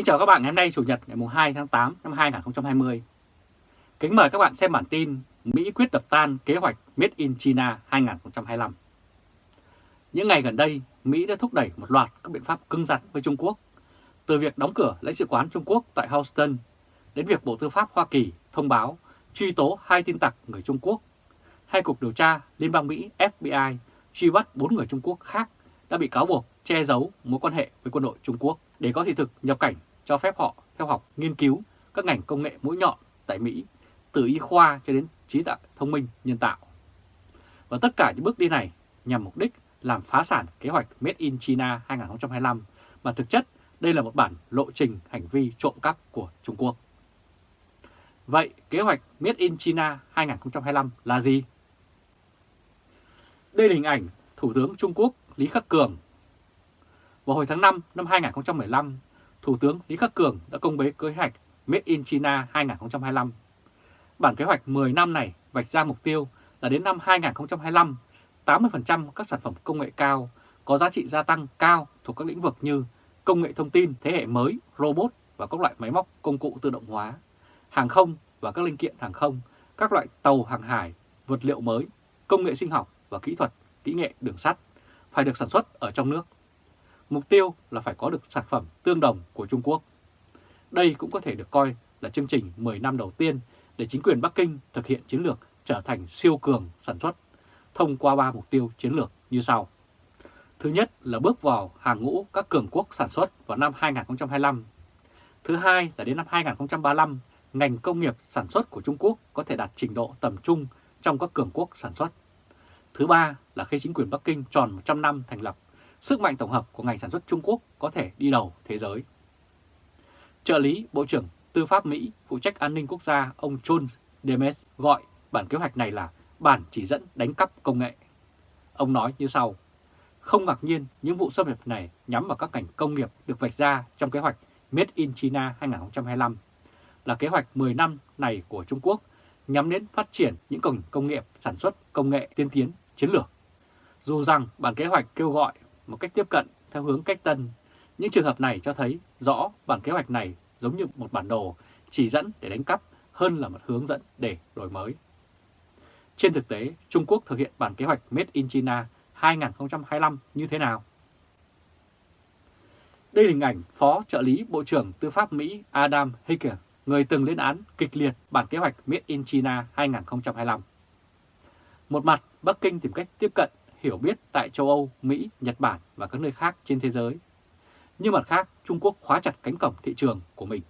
Kính chào các bạn ngày hôm nay Chủ nhật ngày 2 tháng 8 năm 2020. Kính mời các bạn xem bản tin Mỹ quyết đập tan kế hoạch Made in China 2025. Những ngày gần đây, Mỹ đã thúc đẩy một loạt các biện pháp cứng rắn với Trung Quốc, từ việc đóng cửa lãnh sự quán Trung Quốc tại Houston đến việc Bộ Tư pháp Hoa Kỳ thông báo truy tố hai tin tặc người Trung Quốc, hai cục điều tra Liên bang Mỹ FBI truy bắt bốn người Trung Quốc khác đã bị cáo buộc che giấu mối quan hệ với quân đội Trung Quốc để có thị thực nhập cảnh cho phép họ theo học nghiên cứu các ngành công nghệ mũi nhọn tại Mỹ, từ y khoa cho đến trí tuệ thông minh nhân tạo. Và tất cả những bước đi này nhằm mục đích làm phá sản kế hoạch Made in China 2025, mà thực chất đây là một bản lộ trình hành vi trộm cắp của Trung Quốc. Vậy kế hoạch Made in China 2025 là gì? Đây là hình ảnh Thủ tướng Trung Quốc Lý Khắc Cường. Vào hồi tháng 5 năm 2015, Thủ tướng Lý Khắc Cường đã công bố kế hoạch Made in China 2025. Bản kế hoạch 10 năm này vạch ra mục tiêu là đến năm 2025, 80% các sản phẩm công nghệ cao có giá trị gia tăng cao thuộc các lĩnh vực như công nghệ thông tin thế hệ mới, robot và các loại máy móc công cụ tự động hóa, hàng không và các linh kiện hàng không, các loại tàu hàng hải, vật liệu mới, công nghệ sinh học và kỹ thuật, kỹ nghệ đường sắt phải được sản xuất ở trong nước. Mục tiêu là phải có được sản phẩm tương đồng của Trung Quốc. Đây cũng có thể được coi là chương trình 10 năm đầu tiên để chính quyền Bắc Kinh thực hiện chiến lược trở thành siêu cường sản xuất thông qua 3 mục tiêu chiến lược như sau. Thứ nhất là bước vào hàng ngũ các cường quốc sản xuất vào năm 2025. Thứ hai là đến năm 2035, ngành công nghiệp sản xuất của Trung Quốc có thể đạt trình độ tầm trung trong các cường quốc sản xuất. Thứ ba là khi chính quyền Bắc Kinh tròn 100 năm thành lập, sức mạnh tổng hợp của ngành sản xuất Trung Quốc có thể đi đầu thế giới. Trợ lý Bộ trưởng Tư pháp Mỹ phụ trách an ninh quốc gia ông John Demes gọi bản kế hoạch này là bản chỉ dẫn đánh cắp công nghệ. Ông nói như sau, không ngạc nhiên những vụ xâm nhập này nhắm vào các ngành công nghiệp được vạch ra trong kế hoạch Made in China 2025 là kế hoạch 10 năm này của Trung Quốc nhắm đến phát triển những công công nghiệp sản xuất công nghệ tiên tiến chiến lược. Dù rằng bản kế hoạch kêu gọi một cách tiếp cận theo hướng cách tân, những trường hợp này cho thấy rõ bản kế hoạch này giống như một bản đồ chỉ dẫn để đánh cắp hơn là một hướng dẫn để đổi mới. Trên thực tế, Trung Quốc thực hiện bản kế hoạch Made in China 2025 như thế nào? Đây là hình ảnh Phó trợ lý Bộ trưởng Tư pháp Mỹ Adam Hicker, người từng lên án kịch liệt bản kế hoạch Made in China 2025. Một mặt, Bắc Kinh tìm cách tiếp cận, hiểu biết tại châu Âu, Mỹ, Nhật Bản và các nơi khác trên thế giới. Nhưng mặt khác, Trung Quốc khóa chặt cánh cổng thị trường của mình.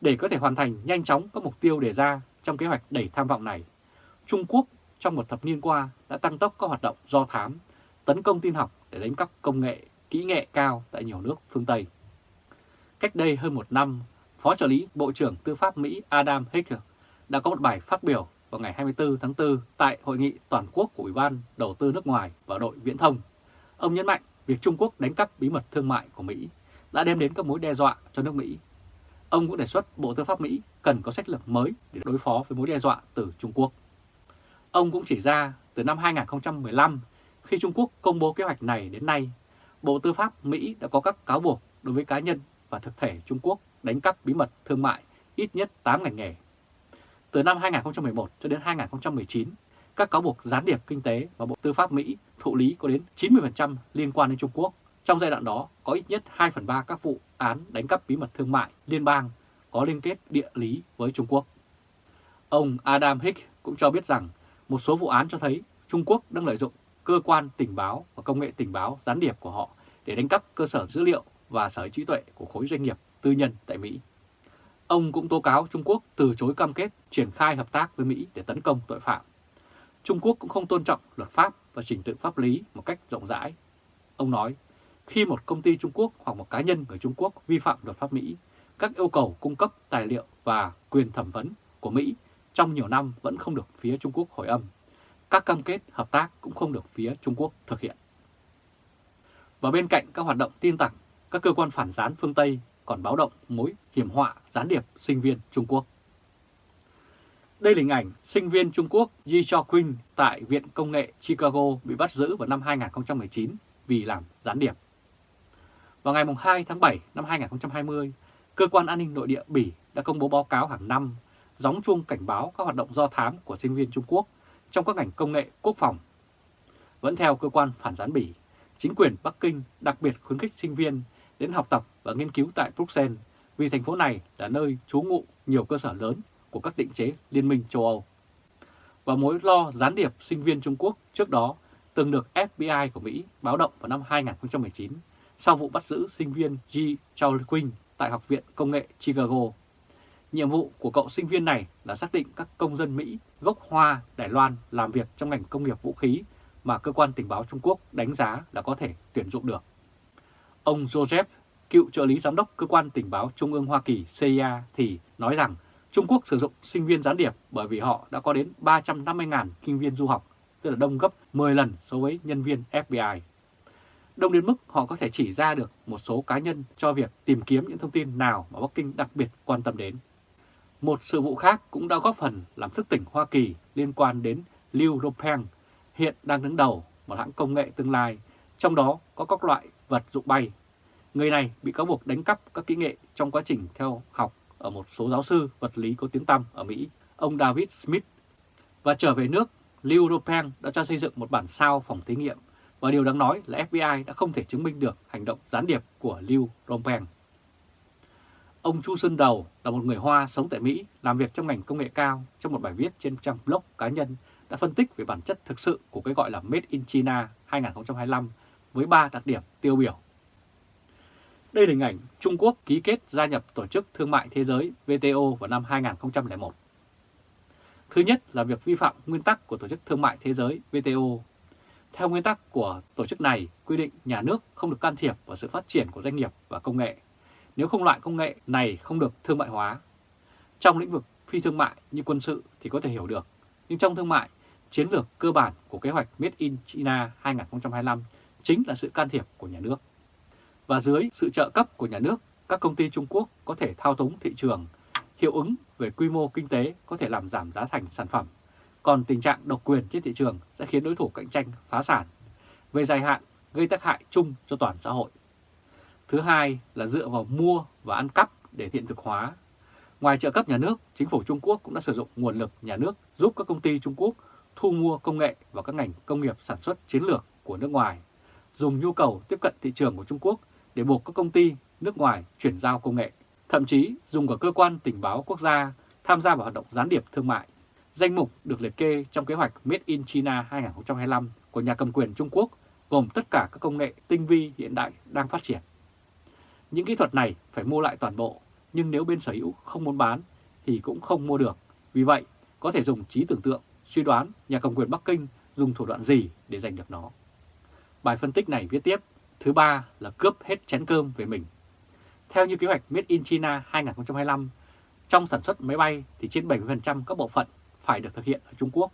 Để có thể hoàn thành nhanh chóng các mục tiêu đề ra trong kế hoạch đẩy tham vọng này, Trung Quốc trong một thập niên qua đã tăng tốc các hoạt động do thám, tấn công tin học để đánh cắp công nghệ, kỹ nghệ cao tại nhiều nước phương Tây. Cách đây hơn một năm, Phó trợ lý Bộ trưởng Tư pháp Mỹ Adam Hicker đã có một bài phát biểu vào ngày 24 tháng 4 tại Hội nghị Toàn quốc của Ủy ban Đầu tư nước ngoài và đội viễn thông. Ông nhấn mạnh việc Trung Quốc đánh cắp bí mật thương mại của Mỹ đã đem đến các mối đe dọa cho nước Mỹ. Ông cũng đề xuất Bộ Tư pháp Mỹ cần có sách lược mới để đối phó với mối đe dọa từ Trung Quốc. Ông cũng chỉ ra từ năm 2015, khi Trung Quốc công bố kế hoạch này đến nay, Bộ Tư pháp Mỹ đã có các cáo buộc đối với cá nhân và thực thể Trung Quốc đánh cắp bí mật thương mại ít nhất 8 ngành nghề. Từ năm 2011 cho đến 2019, các cáo buộc gián điệp kinh tế và Bộ Tư pháp Mỹ thụ lý có đến 90% liên quan đến Trung Quốc. Trong giai đoạn đó, có ít nhất 2 phần 3 các vụ án đánh cắp bí mật thương mại liên bang có liên kết địa lý với Trung Quốc. Ông Adam Hick cũng cho biết rằng một số vụ án cho thấy Trung Quốc đang lợi dụng cơ quan tình báo và công nghệ tình báo gián điệp của họ để đánh cắp cơ sở dữ liệu và sở trí tuệ của khối doanh nghiệp tư nhân tại Mỹ. Ông cũng tố cáo Trung Quốc từ chối cam kết triển khai hợp tác với Mỹ để tấn công tội phạm. Trung Quốc cũng không tôn trọng luật pháp và trình tự pháp lý một cách rộng rãi. Ông nói, khi một công ty Trung Quốc hoặc một cá nhân người Trung Quốc vi phạm luật pháp Mỹ, các yêu cầu cung cấp tài liệu và quyền thẩm vấn của Mỹ trong nhiều năm vẫn không được phía Trung Quốc hồi âm. Các cam kết hợp tác cũng không được phía Trung Quốc thực hiện. Và bên cạnh các hoạt động tin tặc, các cơ quan phản gián phương Tây còn báo động mối hiểm họa gián điệp sinh viên Trung Quốc. Đây là hình ảnh sinh viên Trung Quốc Ji Cho Quinn tại Viện Công nghệ Chicago bị bắt giữ vào năm 2019 vì làm gián điệp. Vào ngày 2 tháng 7 năm 2020, Cơ quan An ninh Nội địa Bỉ đã công bố báo cáo hàng năm gióng chuông cảnh báo các hoạt động do thám của sinh viên Trung Quốc trong các ngành công nghệ quốc phòng. Vẫn theo cơ quan phản gián Bỉ, chính quyền Bắc Kinh đặc biệt khuyến khích sinh viên đến học tập và nghiên cứu tại Bruxelles vì thành phố này là nơi trú ngụ nhiều cơ sở lớn của các định chế Liên minh châu Âu. Và mối lo gián điệp sinh viên Trung Quốc trước đó từng được FBI của Mỹ báo động vào năm 2019 sau vụ bắt giữ sinh viên G. Chaoqing tại Học viện Công nghệ Chicago. Nhiệm vụ của cậu sinh viên này là xác định các công dân Mỹ gốc Hoa, Đài Loan làm việc trong ngành công nghiệp vũ khí mà cơ quan tình báo Trung Quốc đánh giá là có thể tuyển dụng được. Ông Joseph, cựu trợ lý giám đốc cơ quan tình báo Trung ương Hoa Kỳ CIA thì nói rằng Trung Quốc sử dụng sinh viên gián điệp bởi vì họ đã có đến 350.000 sinh viên du học, tức là đông gấp 10 lần so với nhân viên FBI. Đông đến mức họ có thể chỉ ra được một số cá nhân cho việc tìm kiếm những thông tin nào mà Bắc Kinh đặc biệt quan tâm đến. Một sự vụ khác cũng đã góp phần làm thức tỉnh Hoa Kỳ liên quan đến Liu Ropeng, hiện đang đứng đầu một hãng công nghệ tương lai, trong đó có các loại vật dụng bay. Người này bị cáo buộc đánh cắp các kỹ nghệ trong quá trình theo học ở một số giáo sư vật lý có tiếng tăm ở Mỹ, ông David Smith. Và trở về nước, Liu Ropeng đã cho xây dựng một bản sao phòng thí nghiệm và điều đáng nói là FBI đã không thể chứng minh được hành động gián điệp của Liu Ropeng. Ông Chu Xuân Đầu là một người Hoa sống tại Mỹ, làm việc trong ngành công nghệ cao trong một bài viết trên trang blog cá nhân đã phân tích về bản chất thực sự của cái gọi là Made in China 2025 với 3 đặc điểm tiêu biểu. Đây là hình ảnh Trung Quốc ký kết gia nhập Tổ chức Thương mại Thế giới WTO vào năm 2001. Thứ nhất là việc vi phạm nguyên tắc của Tổ chức Thương mại Thế giới WTO. Theo nguyên tắc của tổ chức này, quy định nhà nước không được can thiệp vào sự phát triển của doanh nghiệp và công nghệ nếu không loại công nghệ này không được thương mại hóa. Trong lĩnh vực phi thương mại như quân sự thì có thể hiểu được, nhưng trong thương mại, chiến lược cơ bản của kế hoạch Made in China 2025 chính là sự can thiệp của nhà nước. Và dưới sự trợ cấp của nhà nước, các công ty Trung Quốc có thể thao túng thị trường, hiệu ứng về quy mô kinh tế có thể làm giảm giá thành sản phẩm, còn tình trạng độc quyền trên thị trường sẽ khiến đối thủ cạnh tranh phá sản. Về dài hạn, gây tác hại chung cho toàn xã hội. Thứ hai là dựa vào mua và ăn cắp để hiện thực hóa. Ngoài trợ cấp nhà nước, chính phủ Trung Quốc cũng đã sử dụng nguồn lực nhà nước giúp các công ty Trung Quốc thu mua công nghệ và các ngành công nghiệp sản xuất chiến lược của nước ngoài, dùng nhu cầu tiếp cận thị trường của Trung Quốc để buộc các công ty nước ngoài chuyển giao công nghệ, thậm chí dùng cả cơ quan tình báo quốc gia tham gia vào hoạt động gián điệp thương mại. Danh mục được liệt kê trong kế hoạch Made in China 2025 của nhà cầm quyền Trung Quốc gồm tất cả các công nghệ tinh vi hiện đại đang phát triển. Những kỹ thuật này phải mua lại toàn bộ, nhưng nếu bên sở hữu không muốn bán thì cũng không mua được. Vì vậy, có thể dùng trí tưởng tượng, suy đoán nhà cầm quyền Bắc Kinh dùng thủ đoạn gì để giành được nó. Bài phân tích này viết tiếp, thứ ba là cướp hết chén cơm về mình. Theo như kế hoạch Made in China 2025, trong sản xuất máy bay thì trên 70% các bộ phận phải được thực hiện ở Trung Quốc.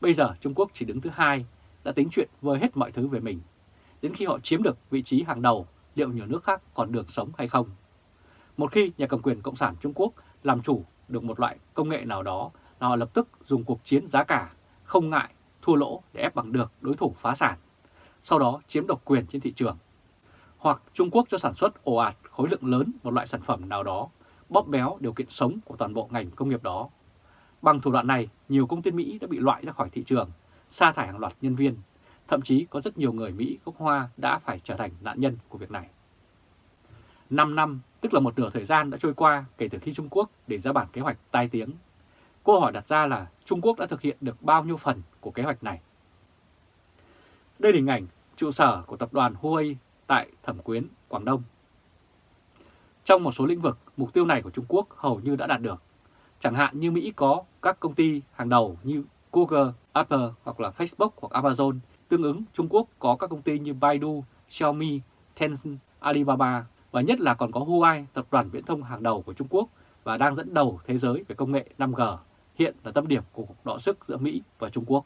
Bây giờ Trung Quốc chỉ đứng thứ hai, đã tính chuyện vơi hết mọi thứ về mình. Đến khi họ chiếm được vị trí hàng đầu liệu nhiều nước khác còn được sống hay không. Một khi nhà cầm quyền Cộng sản Trung Quốc làm chủ được một loại công nghệ nào đó là họ lập tức dùng cuộc chiến giá cả, không ngại thua lỗ để ép bằng được đối thủ phá sản, sau đó chiếm độc quyền trên thị trường. Hoặc Trung Quốc cho sản xuất ồ ạt khối lượng lớn một loại sản phẩm nào đó, bóp béo điều kiện sống của toàn bộ ngành công nghiệp đó. Bằng thủ đoạn này, nhiều công ty Mỹ đã bị loại ra khỏi thị trường, sa thải hàng loạt nhân viên, Thậm chí có rất nhiều người Mỹ gốc Hoa đã phải trở thành nạn nhân của việc này. 5 năm, tức là một nửa thời gian đã trôi qua kể từ khi Trung Quốc để ra bản kế hoạch tai tiếng. Câu hỏi đặt ra là Trung Quốc đã thực hiện được bao nhiêu phần của kế hoạch này? Đây là hình ảnh trụ sở của tập đoàn Huawei tại Thẩm Quyến, Quảng Đông. Trong một số lĩnh vực, mục tiêu này của Trung Quốc hầu như đã đạt được. Chẳng hạn như Mỹ có các công ty hàng đầu như Google, Apple hoặc là Facebook hoặc Amazon Tương ứng, Trung Quốc có các công ty như Baidu, Xiaomi, Tencent, Alibaba và nhất là còn có Huawei, tập đoàn viễn thông hàng đầu của Trung Quốc và đang dẫn đầu thế giới về công nghệ 5G, hiện là tâm điểm của cuộc đọ sức giữa Mỹ và Trung Quốc.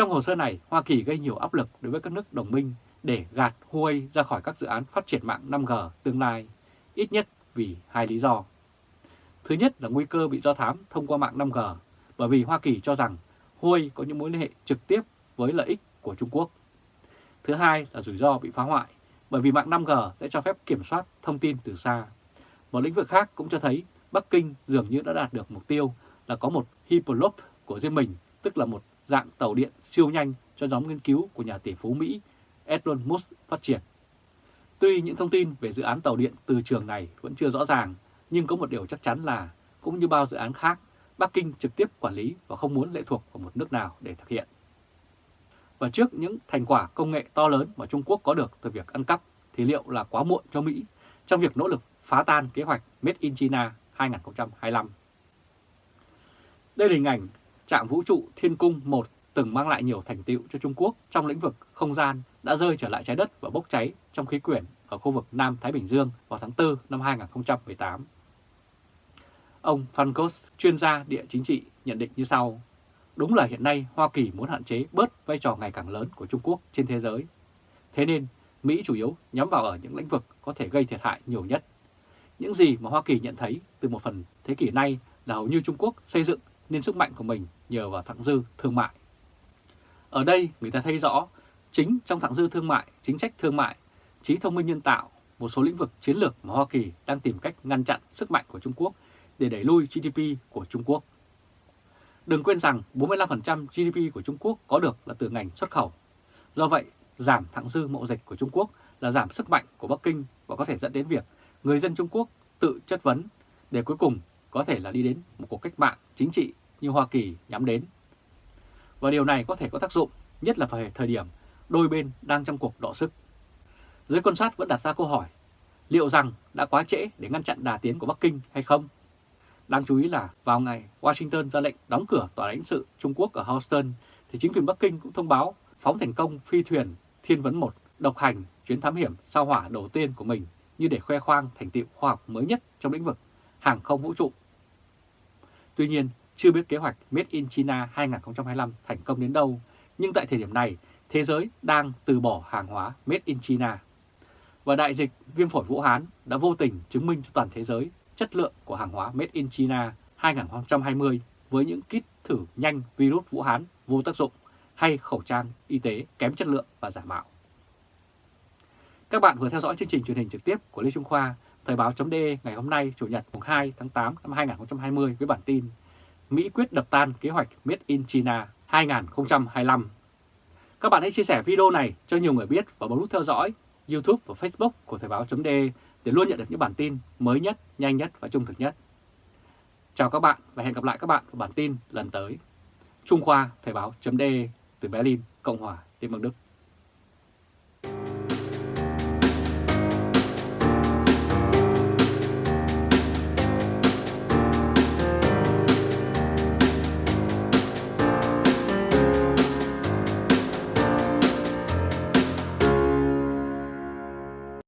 Trong hồ sơ này, Hoa Kỳ gây nhiều áp lực đối với các nước đồng minh để gạt Huawei ra khỏi các dự án phát triển mạng 5G tương lai, ít nhất vì hai lý do. Thứ nhất là nguy cơ bị do thám thông qua mạng 5G, bởi vì Hoa Kỳ cho rằng Huawei có những mối liên hệ trực tiếp với lợi ích của Trung Quốc. Thứ hai là rủi ro bị phá hoại bởi vì mạng 5G sẽ cho phép kiểm soát thông tin từ xa. Một lĩnh vực khác cũng cho thấy Bắc Kinh dường như đã đạt được mục tiêu là có một Hyperloop của riêng mình, tức là một dạng tàu điện siêu nhanh cho nhóm nghiên cứu của nhà tỷ phú Mỹ Elon Musk phát triển. Tuy những thông tin về dự án tàu điện từ trường này vẫn chưa rõ ràng, nhưng có một điều chắc chắn là, cũng như bao dự án khác, Bắc Kinh trực tiếp quản lý và không muốn lệ thuộc vào một nước nào để thực hiện. Và trước những thành quả công nghệ to lớn mà Trung Quốc có được từ việc ăn cắp, thì liệu là quá muộn cho Mỹ trong việc nỗ lực phá tan kế hoạch Made in China 2025? Đây là hình ảnh trạm vũ trụ Thiên Cung 1 từng mang lại nhiều thành tựu cho Trung Quốc trong lĩnh vực không gian đã rơi trở lại trái đất và bốc cháy trong khí quyển ở khu vực Nam Thái Bình Dương vào tháng 4 năm 2018. Ông Fankos, chuyên gia địa chính trị, nhận định như sau. Đúng là hiện nay Hoa Kỳ muốn hạn chế bớt vai trò ngày càng lớn của Trung Quốc trên thế giới. Thế nên, Mỹ chủ yếu nhắm vào ở những lĩnh vực có thể gây thiệt hại nhiều nhất. Những gì mà Hoa Kỳ nhận thấy từ một phần thế kỷ nay là hầu như Trung Quốc xây dựng nên sức mạnh của mình nhờ vào thặng dư thương mại. Ở đây người ta thấy rõ, chính trong thặng dư thương mại, chính sách thương mại, trí thông minh nhân tạo, một số lĩnh vực chiến lược mà Hoa Kỳ đang tìm cách ngăn chặn sức mạnh của Trung Quốc để đẩy lui GDP của Trung Quốc. Đừng quên rằng 45% GDP của Trung Quốc có được là từ ngành xuất khẩu. Do vậy, giảm thặng dư mậu dịch của Trung Quốc là giảm sức mạnh của Bắc Kinh và có thể dẫn đến việc người dân Trung Quốc tự chất vấn để cuối cùng có thể là đi đến một cuộc cách mạng chính trị như Hoa Kỳ nhắm đến. Và điều này có thể có tác dụng, nhất là vào thời điểm đôi bên đang trong cuộc đọ sức. Giới quan sát vẫn đặt ra câu hỏi, liệu rằng đã quá trễ để ngăn chặn đà tiến của Bắc Kinh hay không? Đáng chú ý là vào ngày Washington ra lệnh đóng cửa tòa lãnh sự Trung Quốc ở Houston, thì chính quyền Bắc Kinh cũng thông báo phóng thành công phi thuyền Thiên Vấn 1 độc hành chuyến thám hiểm sao hỏa đầu tiên của mình như để khoe khoang thành tựu khoa học mới nhất trong lĩnh vực hàng không vũ trụ. Tuy nhiên, chưa biết kế hoạch Made in China 2025 thành công đến đâu, nhưng tại thời điểm này, thế giới đang từ bỏ hàng hóa Made in China. Và đại dịch viêm phổi Vũ Hán đã vô tình chứng minh cho toàn thế giới chất lượng của hàng hóa Made in China 2020 với những kit thử nhanh virus Vũ Hán vô tác dụng hay khẩu trang y tế kém chất lượng và giả mạo. Các bạn vừa theo dõi chương trình truyền hình trực tiếp của Lê Trung Khoa, Thời báo.de ngày hôm nay, Chủ nhật 2 tháng 8 năm 2020 với bản tin Mỹ quyết đập tan kế hoạch Made in China 2025. Các bạn hãy chia sẻ video này cho nhiều người biết và bấm nút theo dõi YouTube và Facebook của Thời báo.de để luôn nhận được những bản tin mới nhất, nhanh nhất và trung thực nhất. Chào các bạn và hẹn gặp lại các bạn ở bản tin lần tới. Trung Khoa Thời báo.de từ Berlin, Cộng hòa Liên bang Đức.